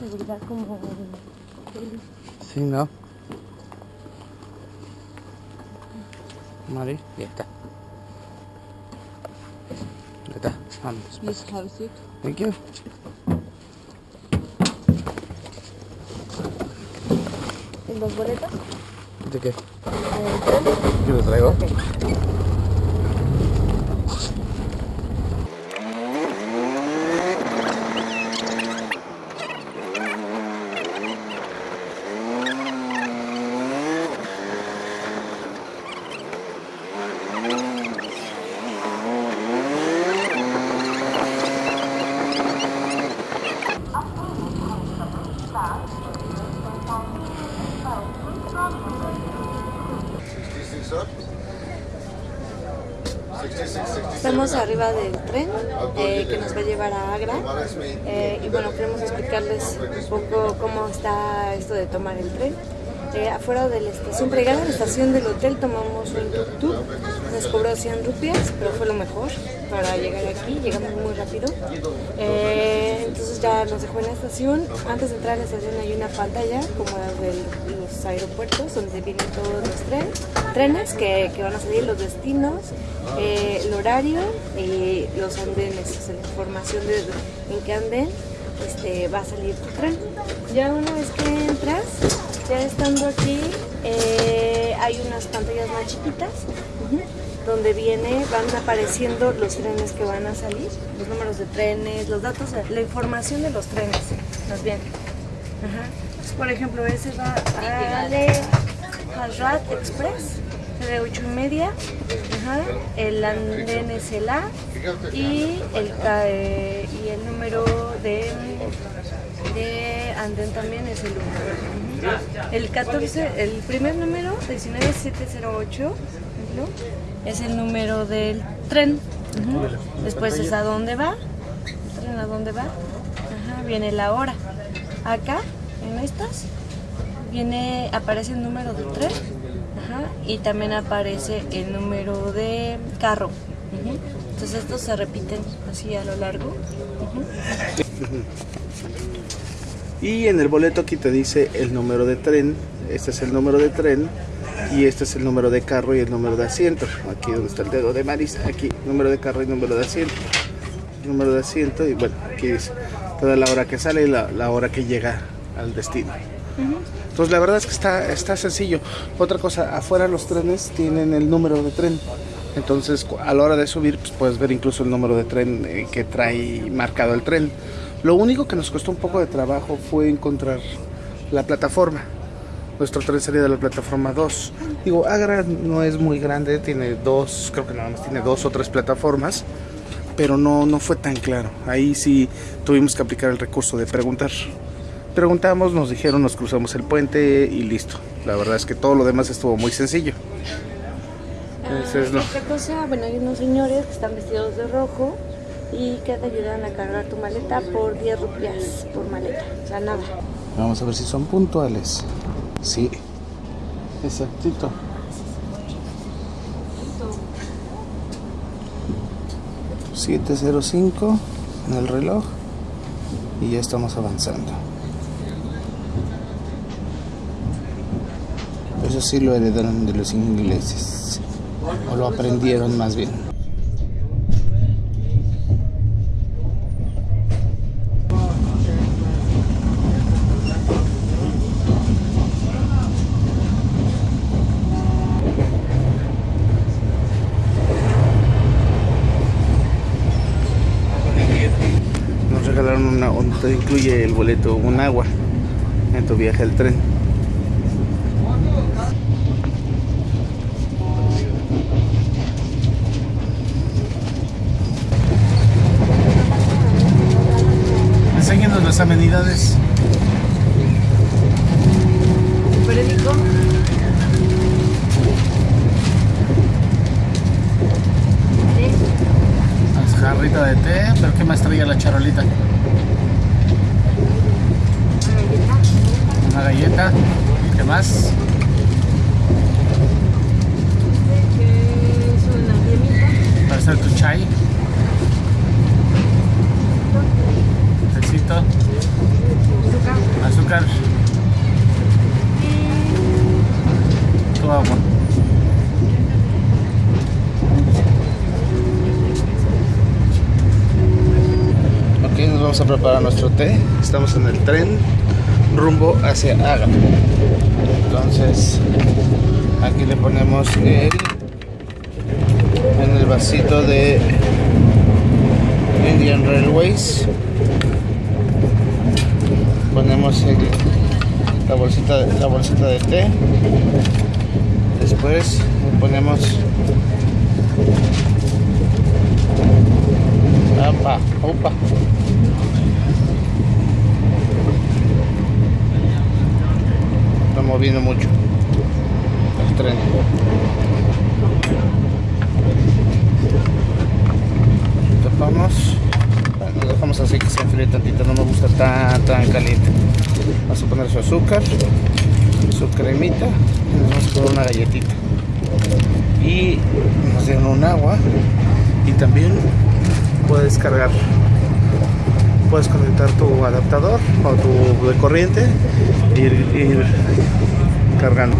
seguridad como en. Sí, ¿no? Mari, ya está. Ya está, vamos. Please have a seat. Thank you. ¿Y los boletos? ¿De qué? tren? Yo lo traigo. Estamos arriba del tren eh, que nos va a llevar a Agra. Eh, y bueno, queremos explicarles un poco cómo está esto de tomar el tren. Eh, afuera de la estación, llegar a la estación del hotel tomamos un tuk-tuk, nos cobró 100 rupias, pero fue lo mejor para llegar aquí, llegamos muy rápido. Eh, entonces ya nos dejó en la estación, antes de entrar a la estación hay una pantalla como la de los aeropuertos donde vienen todos los trenes, trenes que, que van a salir, los destinos, eh, el horario y los andenes, o sea, la información de en qué anden este, va a salir tu tren. Ya una vez que entras, ya estando aquí, eh, hay unas pantallas más chiquitas donde viene, van apareciendo los trenes que van a salir, los números de trenes, los datos, la información de los trenes, más bien. Ajá. Por ejemplo, ese va a Hazrat Express, de 8 y media. El andén es el A y el, eh, y el número de, andén también es el 1. El 14, el primer número, 19708, ¿no? es el número del tren. Después es a dónde va, tren a dónde va. Viene la hora. Acá, en estas, viene, aparece el número del tren y también aparece el número de carro. Entonces estos se repiten así a lo largo. Y en el boleto aquí te dice el número de tren, este es el número de tren y este es el número de carro y el número de asiento. Aquí donde está el dedo de Marisa, aquí número de carro y número de asiento. Número de asiento y bueno, aquí dice toda la hora que sale y la, la hora que llega al destino. Entonces la verdad es que está, está sencillo. Otra cosa, afuera los trenes tienen el número de tren. Entonces a la hora de subir pues, puedes ver incluso el número de tren eh, que trae marcado el tren. Lo único que nos costó un poco de trabajo fue encontrar la plataforma. Nuestro tren salía de la plataforma 2. Digo, Agra no es muy grande, tiene dos, creo que nada más tiene dos o tres plataformas, pero no, no fue tan claro. Ahí sí tuvimos que aplicar el recurso de preguntar. Preguntamos, nos dijeron, nos cruzamos el puente y listo. La verdad es que todo lo demás estuvo muy sencillo. Ese es lo- Otra cosa, bueno, hay unos señores que están vestidos de rojo y que te ayudan a cargar tu maleta por 10 rupias por maleta. O sea, nada. Vamos a ver si son puntuales. Sí, exactito. ...705 en el reloj... ...y ya estamos avanzando. Eso sí lo heredaron de los ingleses. O lo aprendieron más bien. Nos regalaron una, un- te incluye el boleto, un agua en tu viaje al tren. Las amenidades. periódico. Las chorrito de té, pero ¿qué más traía la charolita? Una galleta. ¿Qué más? Para hacer tu chai. Tecito. Azúcar. Tu agua. Ok, nos vamos a preparar nuestro té. Estamos en el tren rumbo hacia Agra. Entonces, aquí le ponemos el en el vasito de Indian Railways. Ponemos la bolsita la bolsita de té. Después ponemos Opa, opa. Está moviendo mucho el tren. Tapamos. Dejamos así que se enfríe tantito, no me gusta tan tan caliente. Vamos a poner su azúcar, su cremita, y nos vamos a poner una galletita. Y nos dieron un agua y también puedes cargar puedes conectar tu adaptador o tu de corriente e ir, ir cargando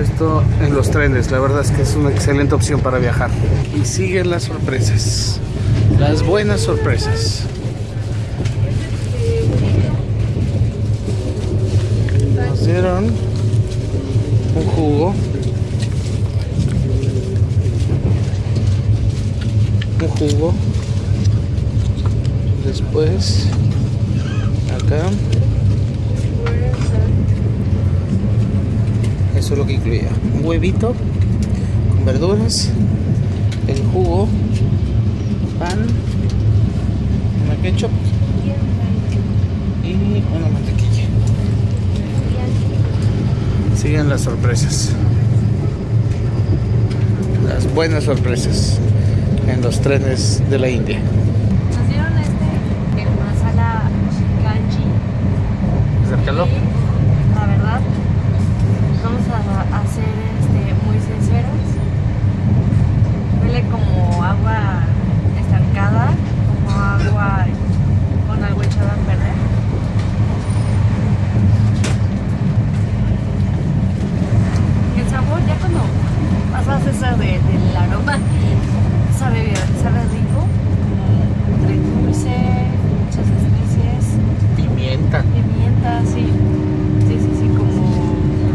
esto en los trenes. La verdad es que es una excelente opción para viajar. Y siguen las sorpresas. Las buenas sorpresas. Nos dieron un jugo. Un jugo. Después acá eso es lo que incluía un huevito con verduras el jugo pan una ketchup y una mantequilla siguen las sorpresas las buenas sorpresas en los trenes de la India. Nos dieron este, el masala ganji. Acércalo. Y, La verdad, vamos a, a ser este, muy sinceros. Huele como agua estancada, como agua con algo echado a perder. Y el sabor, ya cuando pasas esa de, del aroma, sabe bien, sabe rico, entre dulce, muchas especies. Pimienta. Pimienta, sí. Sí, sí, sí, como.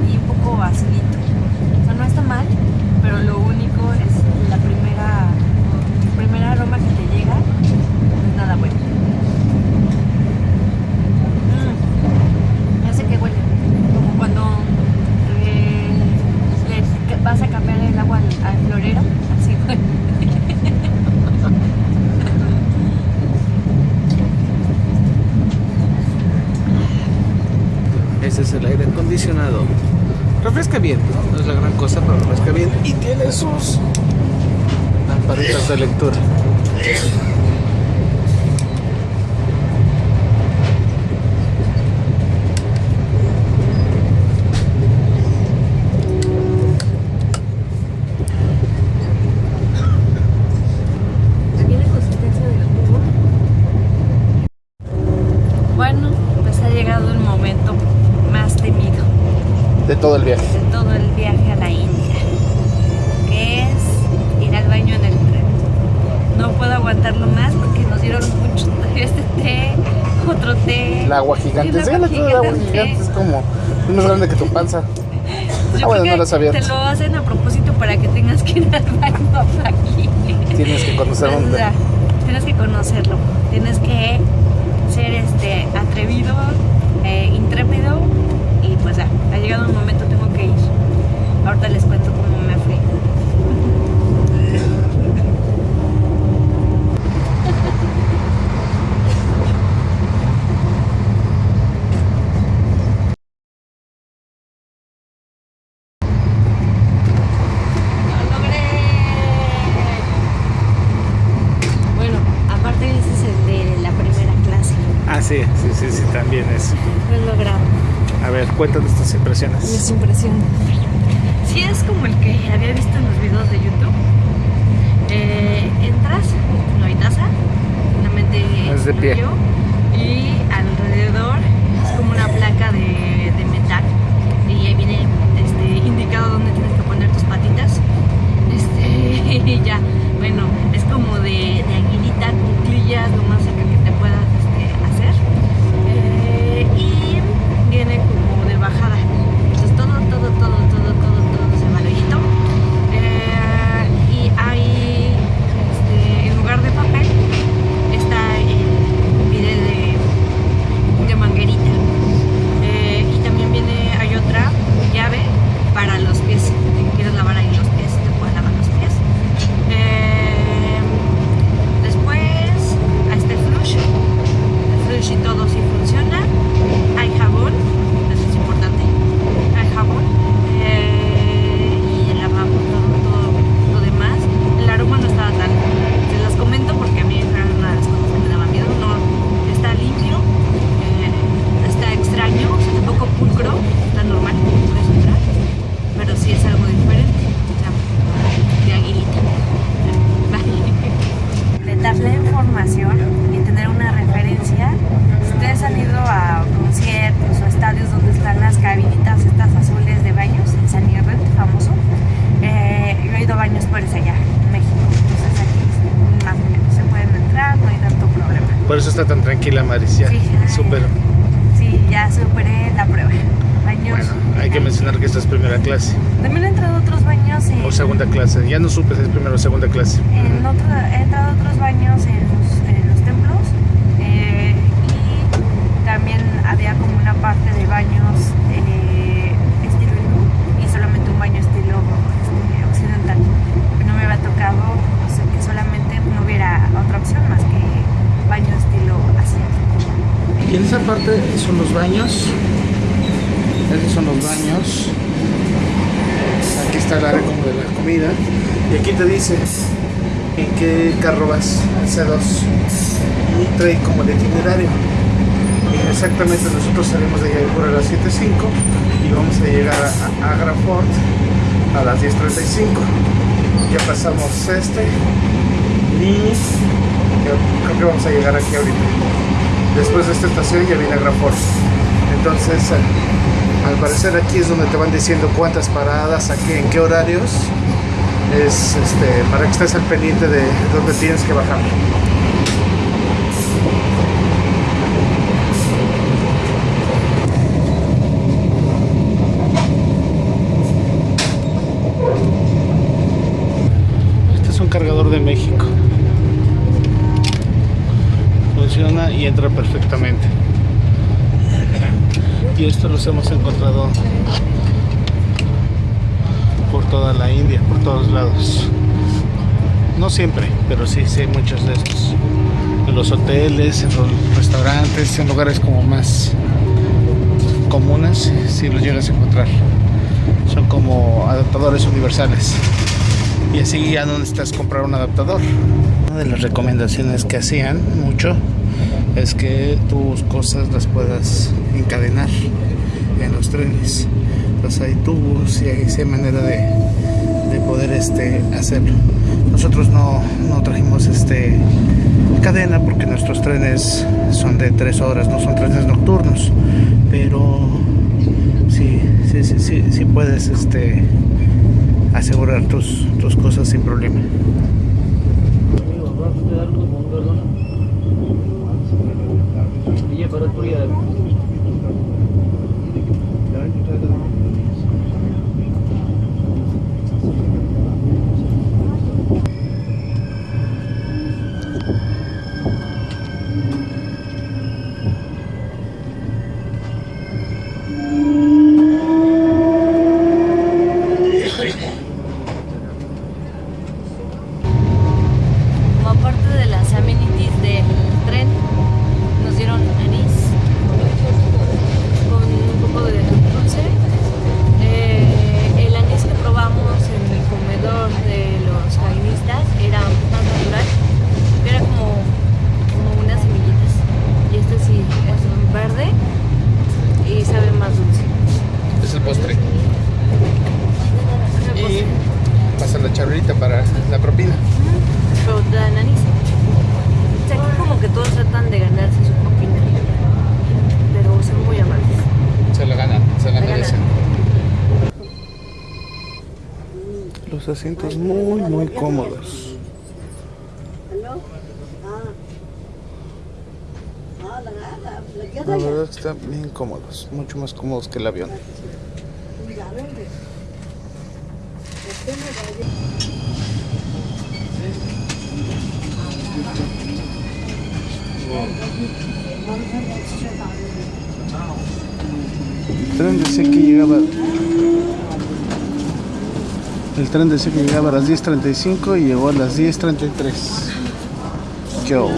y un poco acidito. O sea, no está mal, pero lo único es la primera. el primer aroma que te llega, no es nada bueno. Mm, Ya sé que huele. Como cuando eh, le vas a cambiar el agua al, al florero, así huele. Ese es el aire acondicionado. Refresca bien, no es la gran cosa, pero refresca bien. Y tiene sus lamparitas de lectura. Yo Ah, bueno, creo no lo que sabía. Te lo hacen a propósito para que tengas que ir al baño aquí. Tienes que conocer O dónde. sea, tienes que conocerlo, tienes que ser este atrevido, eh, intrépido y pues ya, ha llegado un momento, tengo que ir. Ahorita les cuento cómo me fue. Sí, sí, sí, sí, también es. Lo he logrado. A ver, cuéntanos tus impresiones. Mis impresiones. Sí es como el que había visto en los videos de YouTube. Eh, entras, no hay taza, solamente Es de pie. y alrededor es como una placa de, de metal y ahí viene este, indicado dónde tienes que poner tus patitas. Este, y ya, bueno, es como de, de aguilita, cuclillas, lo más cerca que te puedas En esa parte son los baños. Esos son los baños. Aquí está el área como de la comida. Y aquí te dice en qué carro vas, el C2. Y trae como el itinerario. Exactamente nosotros salimos de Jaipur a las 7.05 y vamos a llegar a, a Agra Fort a las 10.35. Ya pasamos este y creo que vamos a llegar aquí ahorita después de esta estación ya viene Agra Fort. Entonces, al parecer aquí es donde te van diciendo cuántas paradas, aquí, en qué horarios, es este, para que estés al pendiente de dónde tienes que bajar. Este es un cargador de México funciona y entra perfectamente. Y esto hemos encontrado por toda la India, por todos lados. No siempre, pero sí, sí hay muchos de estos. En los hoteles, en los restaurantes, en lugares como más comunes, sí los llegas a encontrar. Son como adaptadores universales. Y así ya no necesitas comprar un adaptador. Una de las recomendaciones que hacían mucho es que tus cosas las puedas encadenar en los trenes. Entonces hay tubos y hay, manera de, de, poder este, hacerlo. Nosotros no, no trajimos este, cadena porque nuestros trenes son de tres horas, no son trenes nocturnos. Pero sí, sí, sí, sí, sí puedes este, asegurar tus, tus cosas sin problema. Amigos, cómodos. La verdad que están bien cómodos, mucho más cómodos que el avión. El tren decía que llegaba. El tren decía que llegaba a las 10.35 y llegó a las 10.33. Yo.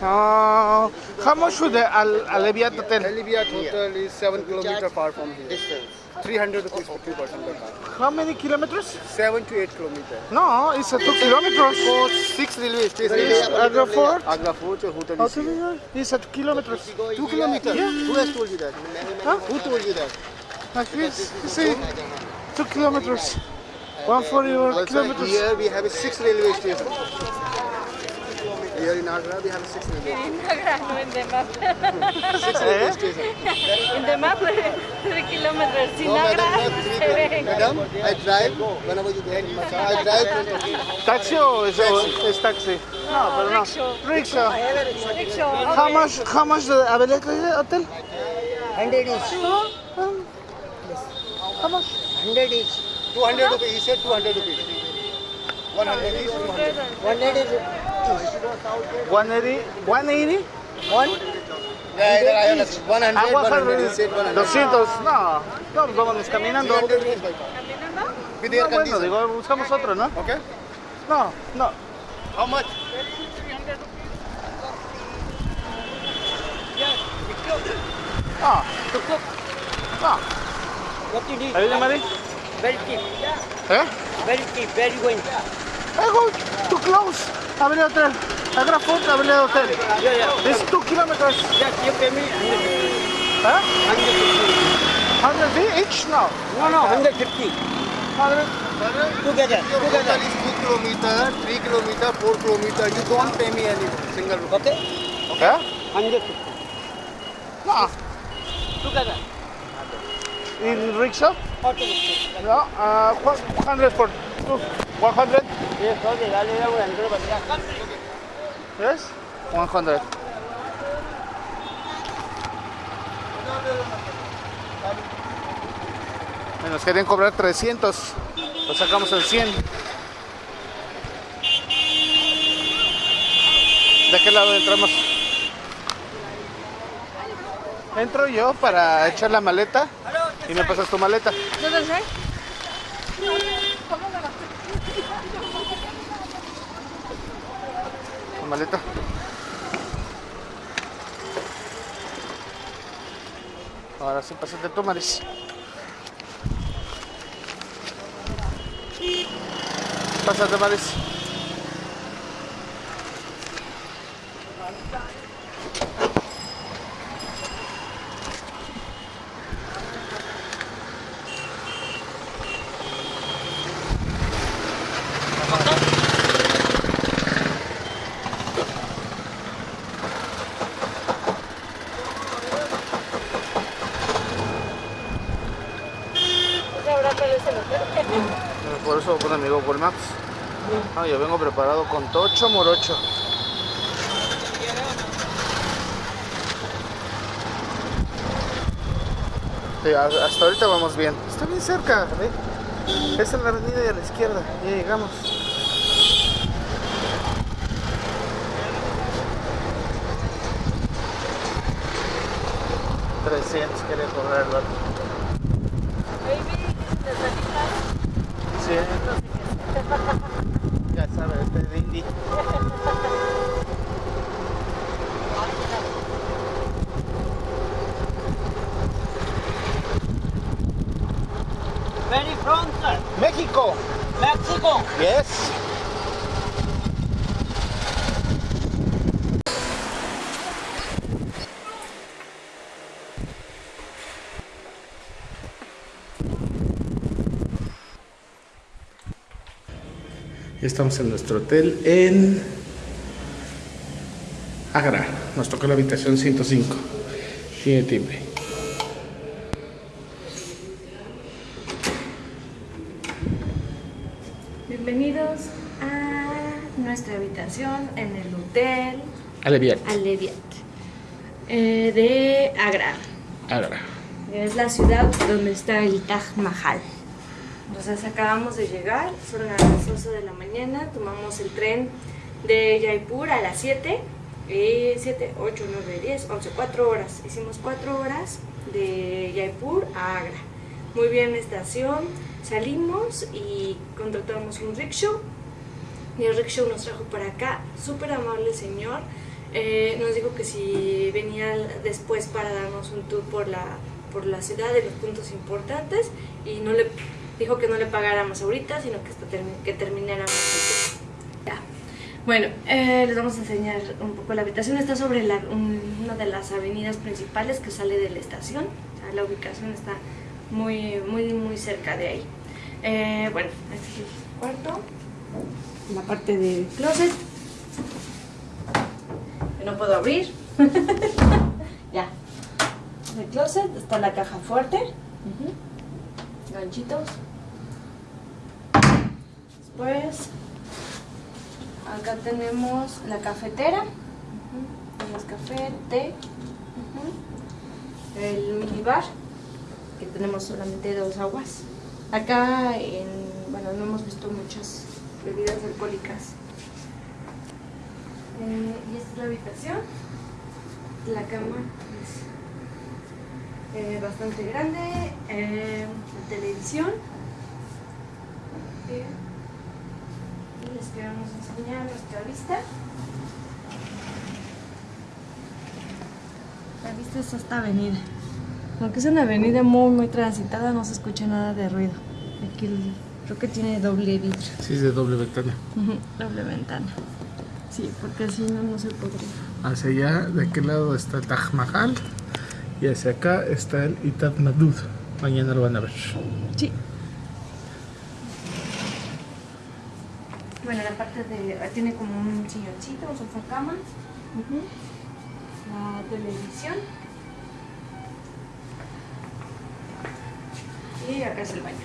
Uh, how much would the Al- Aleviat Hotel? Aliviat Hotel is 7 kilometer far from here. Distance. 300 rupees for two person per car. How many kilometers? 7 to 8 kilometers. No, it's a two kilometers. For 6 railway stations. It's Agra Fort. Agra Fort or Hotel How is to It's at kilometers. 2 kilometers? Yeah. Who has told you that? Huh? Who told you that? Like this. You see, two kilometers. One for your kilometers. here we have a 6 railway station. Here in Agra we have a 6 railway En Agra, no en the map. 6 railway station. En the map, 3 kilómetros. Sin No, Agra, madam, not se 3 ve. Madam, I drive whenever you go in Macha. I drive 20 ¿Taxi o es, o es taxi? No, pero no. rickshaw. Rickshaw. Rickshaw. How much, how much the Abelet Hotel? 100 each. How much? 100 each. 200 rupees. He said 200 rupees. 100 is 200. 100 is 180? 180? one. Yeah, understand. 100, Ah, 100. He 100. said 100. 200. No, no, pues vámonos caminando. 300 rupees by car. With air No, bueno, digo, buscamos otro, ¿no? Okay. No, no. How much? Ah, ah. What you need? Are you money? Very cheap. Eh? Very cheap. You going? I go too close. Avenida Hotel. Agra Fort, Avenida Hotel. Yeah, yeah. It's two kilometers. Yes, you pay me 150. Huh? 150. 100 fee each? No. No, no, 150. 100. Together. Your Together. is 2 kilometer, 3 kilometer, 4 kilometer. You don't pay me any single rupee. Okay? Eh? 150. No. Together. In rickshaw? Okay. No. Uh, 100 for two. 100? Yes, okay. Dale, dale, dale. Yes? 100. Y Nos querían cobrar 300. Lo sacamos en 100. ¿De qué lado entramos? Entro yo para echar la maleta y me pasas tu maleta. ¿Dónde maleta. Ahora sí, pásate tú, Maris. Pásate, Maris. ¿Se habrá perdido ese hotel? Por eso pone mi Google. Ah, yo vengo preparado con tocho morocho. Hasta ahorita vamos bien. Está bien cerca, ¿ve? Es en la avenida de la izquierda. Ya llegamos. Trescientos quería cobrar el vato. Ha ha ha! Estamos en nuestro hotel en Agra. Nos tocó la habitación 105. Tiene timbre. Bienvenidos a nuestra habitación en el hotel Aleviat. Aleviat eh, de Agra. Agra. Es la ciudad donde está el Taj Mahal. Entonces acabamos de llegar, son las 12 de la mañana, tomamos el tren de Jaipur a las 7, y 7, 8, 9, 10, 11, 4 horas. Hicimos 4 horas de Jaipur a Agra. Muy bien estación, salimos y contratamos un rickshaw. Y el rickshaw nos trajo para acá, súper amable señor. Eh, nos dijo que si venía después para darnos un tour por la, por la ciudad de los puntos importantes y no le dijo que no le pagáramos ahorita, sino que, hasta termi- que termináramos. Ya. Bueno, eh, les vamos a enseñar un poco la habitación. Está sobre la- un- una de las avenidas principales que sale de la estación. La ubicación está muy, muy, muy cerca de ahí. Eh, bueno, este es el cuarto. La parte del closet. Que no puedo abrir. ya. El closet está la caja fuerte. Ganchitos. Después, acá tenemos la cafetera. Tenemos café, té. El minibar, que tenemos solamente dos aguas. Acá, en, bueno, no hemos visto muchas bebidas alcohólicas. Eh, y esta es la habitación. La cama es eh, bastante grande. eh, la televisión. Bien. Les queremos enseñar nuestra vista. La vista es esta avenida. Aunque es una avenida muy, muy transitada, no se escucha nada de ruido. Aquí el- creo que tiene doble vidrio. Sí, es de doble ventana. Doble ventana. Sí, porque así no, no se podría. Hacia allá, de aquel lado está el Taj Mahal. Y hacia acá está el Itat Madud. Mañana lo van a ver. Sí. Bueno, la parte de... Tiene como un silloncito, un sofá cama. La televisión. Y acá es el baño.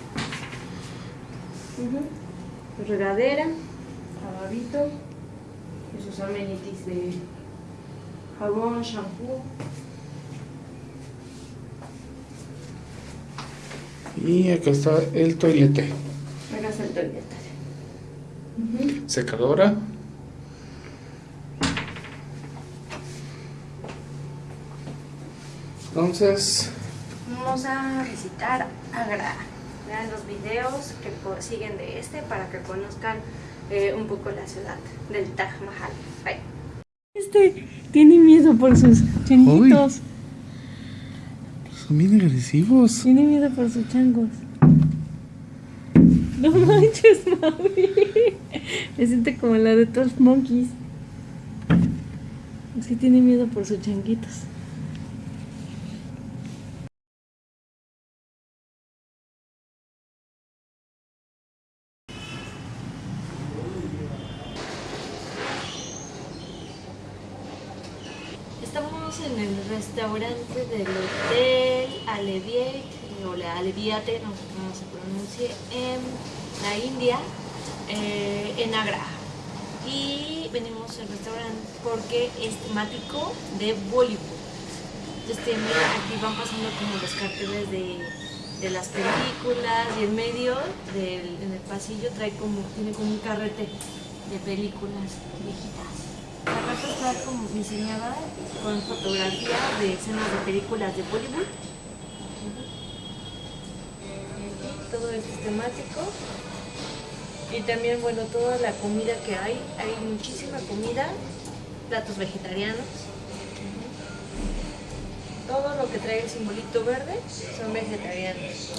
Regadera, lavabito, y sus amenities de jabón, shampoo. Y acá está el toilete. Acá está el toilette. Secadora. Entonces, Vamos a visitar Agra. Vean los videos que siguen de este para que conozcan eh, un poco la ciudad del Taj Mahal. Bye. Este tiene miedo por sus changuitos. son bien agresivos. Tiene miedo por sus changos. No manches, mami. Me siente como la de 12 Monkeys. Sí tiene miedo por sus changuitos. Estamos en el restaurante del Hotel Aleviate, o la Aleviate, no sé cómo se pronuncie, en la India, eh, en Agra. Y venimos al restaurante porque es temático de Bollywood. Entonces aquí van pasando como los carteles de, de las películas y en medio del en el pasillo trae como, tiene como un carrete de películas viejitas. La carta está como diseñada con fotografía de escenas de películas de Bollywood. Y Todo esto es temático. Y también, bueno, toda la comida que hay. Hay muchísima comida, platos vegetarianos. Todo lo que trae el simbolito verde son vegetarianos.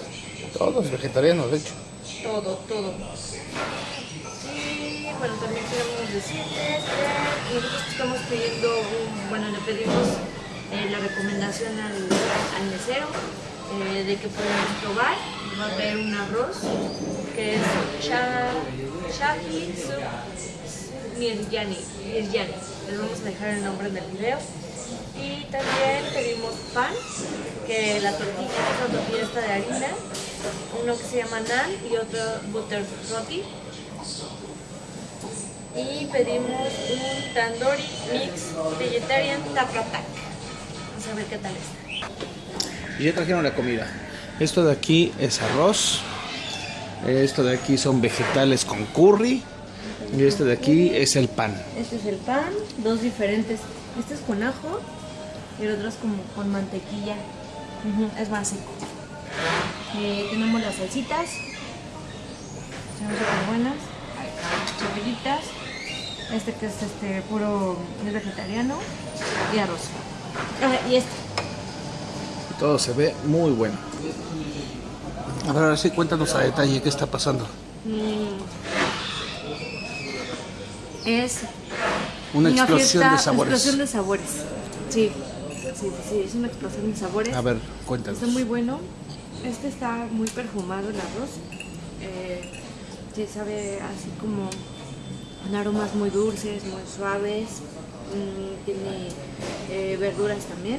Todos vegetarianos, de hecho. Todo, todo. Y bueno, también tenemos decirles que nosotros estamos pidiendo, un- bueno, le pedimos eh, la recomendación al, al mesero eh, de que podemos probar va a haber un arroz que es sha, shahi miryani. Les vamos a dejar el nombre en el video. Y también pedimos pan, que la tortilla es una tortilla esta de harina, uno que se llama naan y otro butter roti. Y pedimos un tandoori mix vegetarian tapratak. Vamos a ver qué tal está. Y ya trajeron la comida. Esto de aquí es arroz. Esto de aquí son vegetales con curry. Y este de aquí es el pan. Este es el pan, dos diferentes. Este es con ajo y el otro es como con mantequilla. Es más seco. Eh, tenemos las salsitas. Son súper buenas. Cebollitas. Este que es este puro vegetariano. Y arroz. Ah, y este. Todo se ve muy bueno. A ver, ahora sí cuéntanos a detalle qué está pasando. Es Una explosión fiesta- de sabores. Explosión de sabores. Sí. Sí, sí, sí, es una explosión de sabores. A ver, cuéntanos. Está muy bueno. Este está muy perfumado el arroz. Eh, sí, sabe así como con aromas muy dulces, muy suaves. Mm, tiene eh, verduras también.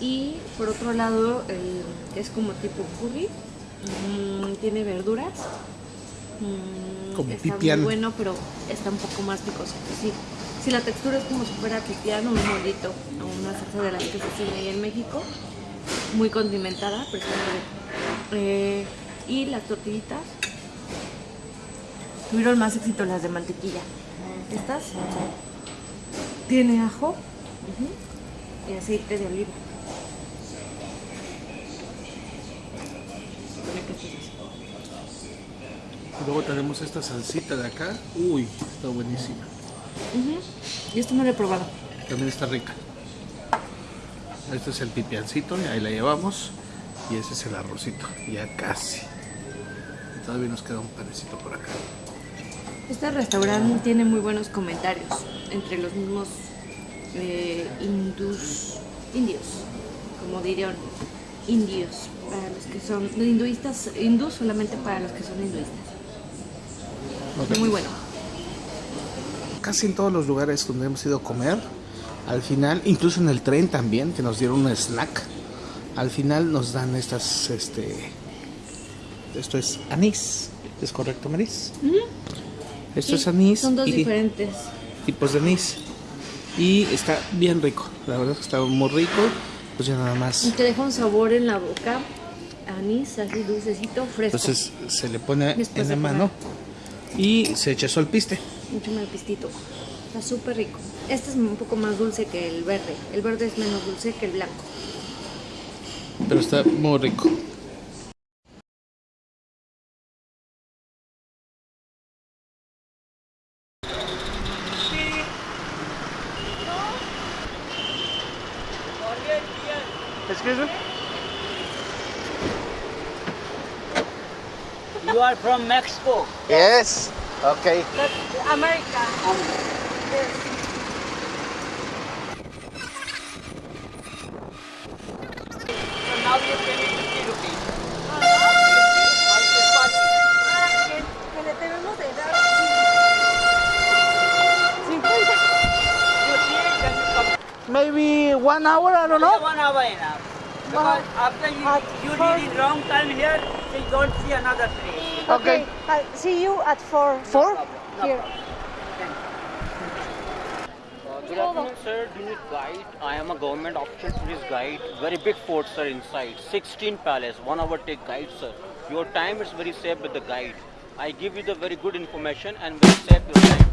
Y por otro lado, el, es como tipo curry. Mm, tiene verduras. Mm, Como está pipián. muy bueno, pero está un poco más picoso. Sí. Si la textura es como si fuera pipián o un molito, o una salsa de las que se hacen ahí en México, muy condimentada, pero está muy rico. Eh, y las tortillitas tuvieron más éxito las de mantequilla. Estas tiene ajo y aceite de oliva. Así. Luego tenemos esta salsita de acá. Uy, está buenísima. Y esto no lo he probado. También está rica. Este es el pipiancito, y ahí la llevamos. Y ese es el arrocito, ya casi. Y todavía nos queda un panecito por acá. Este restaurante tiene muy buenos comentarios entre los mismos eh, indios, como dirían, indios, para los que son hinduistas, hindús solamente para los que son hinduistas. Muy bueno. Casi en todos los lugares donde hemos ido a comer, al final, incluso en el tren también, que nos dieron un snack, al final nos dan estas, este, esto es anís, ¿es correcto, Maris? Esto Sí, es anís Son dos y diferentes. tipos de anís. Y está bien rico, la verdad es que está muy rico. Pues ya nada Y más. te deja un sabor en la boca, anís, así dulcecito, fresco. Entonces se le pone Después en la mano y se echa eso al piste. Mucho más pistito. Está súper rico. Este es un poco más dulce que el verde. El verde es menos dulce que el blanco. Pero está muy rico. From Mexico. Yes. Okay. But America. So now you pay me 50 rupees. Que le debemos de dar You see it, you come. Maybe one hour, I don't know. One hour enough. Because after you, you did it wrong time here, so you don't see another place. Okay. I'll see you at four. Four? Here. Uh, good afternoon, sir. Do you need guide? I am a government official tourist guide. Very big fort, sir, inside. 16 palace. One hour take guide, sir. Your time is very safe with the guide. I give you the very good information and very safe your time.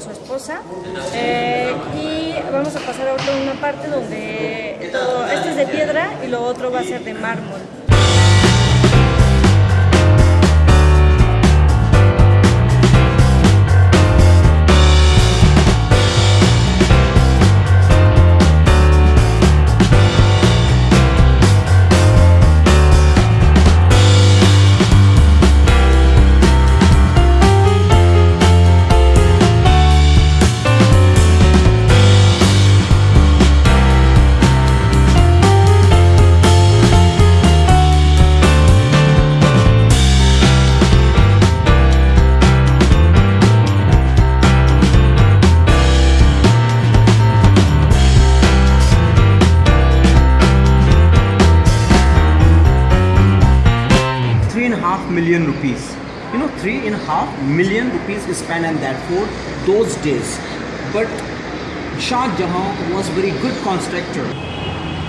Su esposa. Eh, y vamos a pasar ahora a una parte donde todo, este es de piedra y lo otro va a ser de mármol. Million rupees is spent on that fort those days. But Shah Jahan was very good constructor.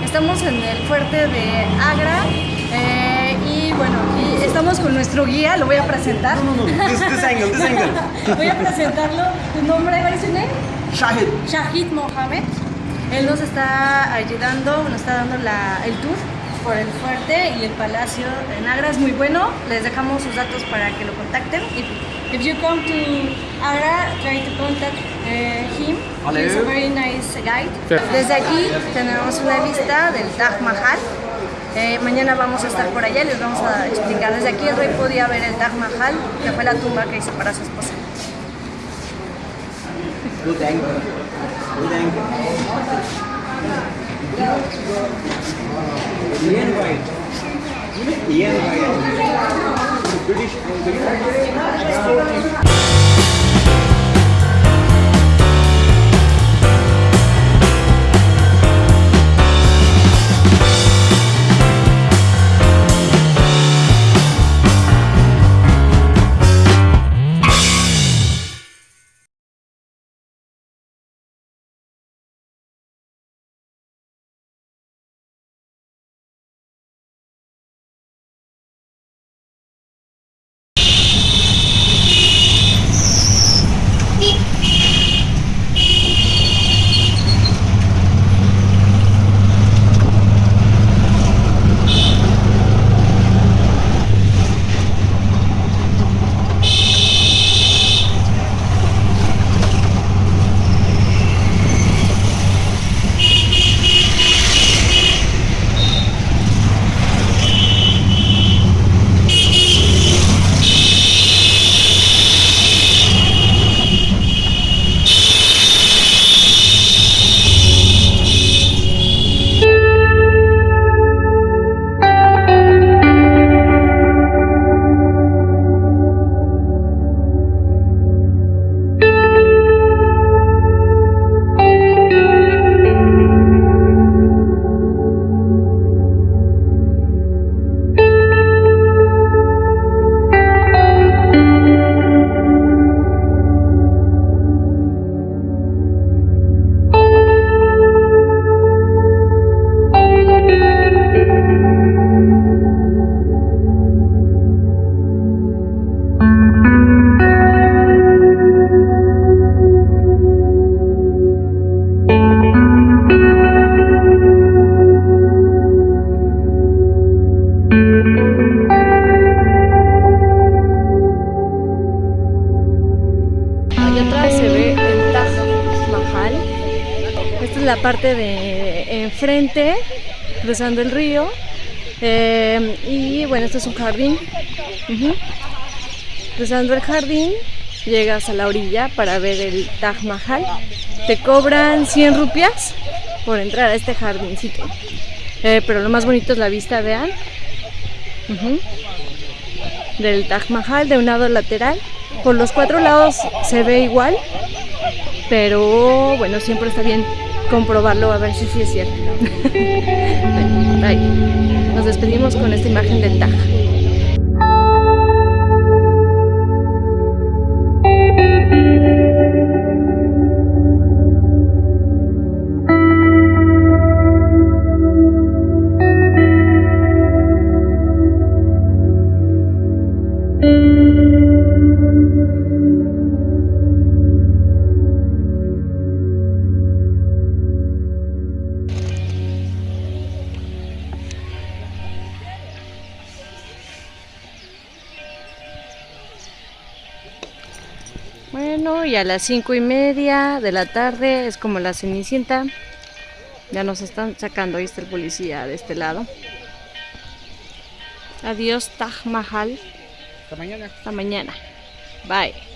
Estamos en el fuerte de Agra eh, y bueno, estamos con nuestro guía, lo voy a presentar. No, no, no, this, this angle, this angle. voy a presentarlo. ¿Tu nombre, cuál es su nombre? Shahid. Shahid Mohamed. Él nos está ayudando, nos está dando la, el tour por el fuerte y el palacio en Agra. Es muy bueno. Les dejamos sus datos para que lo contacten. If, if you come to Agra, try to contact eh, him. He's a very nice guide. Desde aquí tenemos una vista del Taj Mahal. Eh, mañana vamos a estar por allá y les vamos a explicar. Desde aquí el rey podía ver el Taj Mahal, que fue la tumba que hizo para su esposa. Good angle. Good angle. Ian White. You know Ian White. British enfrente, cruzando el río. Eh, y bueno, este es un jardín. Ujú. Cruzando el jardín, llegas a la orilla para ver el Taj Mahal. Te cobran 100 rupias por entrar a este jardincito. Eh, pero lo más bonito es la vista, vean. Ujú. Del Taj Mahal, de un lado lateral. Por los cuatro lados se ve igual, pero bueno, siempre está bien comprobarlo a ver si sí es cierto. Nos despedimos con esta imagen del Taj. A las cinco y media de la tarde es como la cenicienta. Ya nos están sacando, ahí está el policía de este lado. Adiós, Taj Mahal. Hasta mañana. Hasta mañana. Bye.